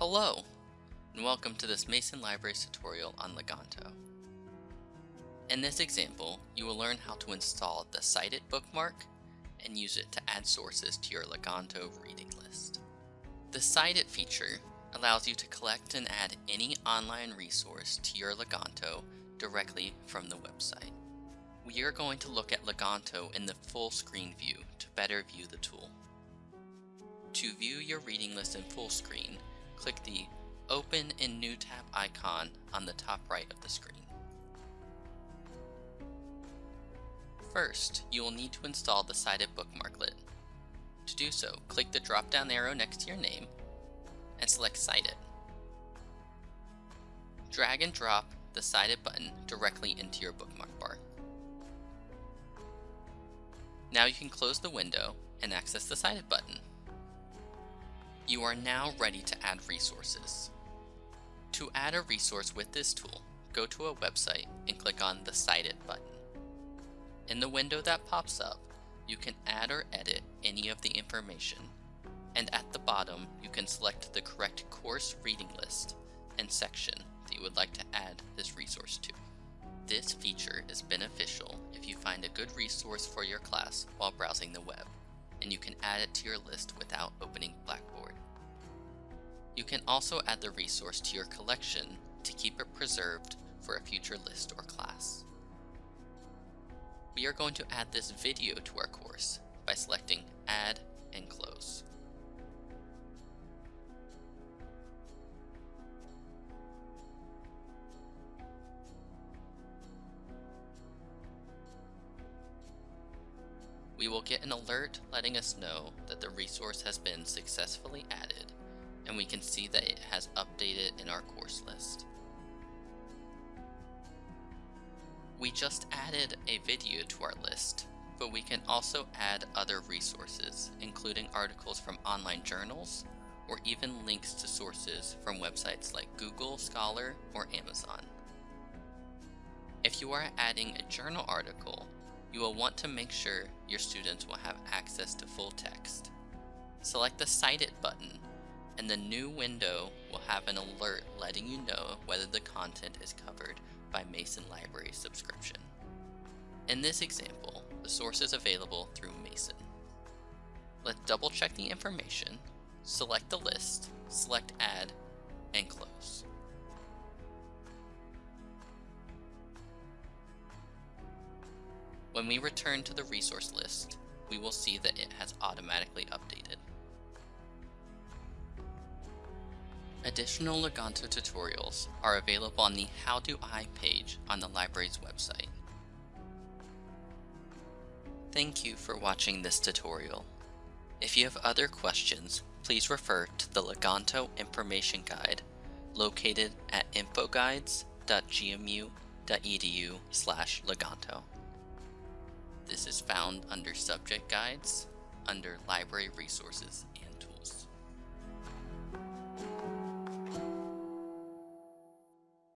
Hello, and welcome to this Mason Libraries tutorial on Leganto. In this example, you will learn how to install the Cite It bookmark and use it to add sources to your Leganto reading list. The Cite It feature allows you to collect and add any online resource to your Leganto directly from the website. We are going to look at Leganto in the full screen view to better view the tool. To view your reading list in full screen, click the Open in New tab icon on the top right of the screen. First, you will need to install the Cite It bookmarklet. To do so, click the drop-down arrow next to your name and select Cite It. Drag and drop the Cite It button directly into your bookmark bar. Now you can close the window and access the Cite It button. You are now ready to add resources. To add a resource with this tool, go to a website and click on the Cite It button. In the window that pops up, you can add or edit any of the information, and at the bottom you can select the correct course reading list and section that you would like to add this resource to. This feature is beneficial if you find a good resource for your class while browsing the web, and you can add it to your list without opening. You can also add the resource to your collection to keep it preserved for a future list or class. We are going to add this video to our course by selecting Add and Close. We will get an alert letting us know that the resource has been successfully added and we can see that it has updated in our course list. We just added a video to our list, but we can also add other resources, including articles from online journals, or even links to sources from websites like Google Scholar or Amazon. If you are adding a journal article, you will want to make sure your students will have access to full text. Select the Cite It button and the new window will have an alert letting you know whether the content is covered by Mason Library subscription. In this example, the source is available through Mason. Let's double check the information, select the list, select Add, and close. When we return to the resource list, we will see that it has automatically updated. Additional Leganto tutorials are available on the How Do I page on the library's website. Thank you for watching this tutorial. If you have other questions, please refer to the Leganto Information Guide located at infoguides.gmu.edu slash Leganto. This is found under Subject Guides under Library Resources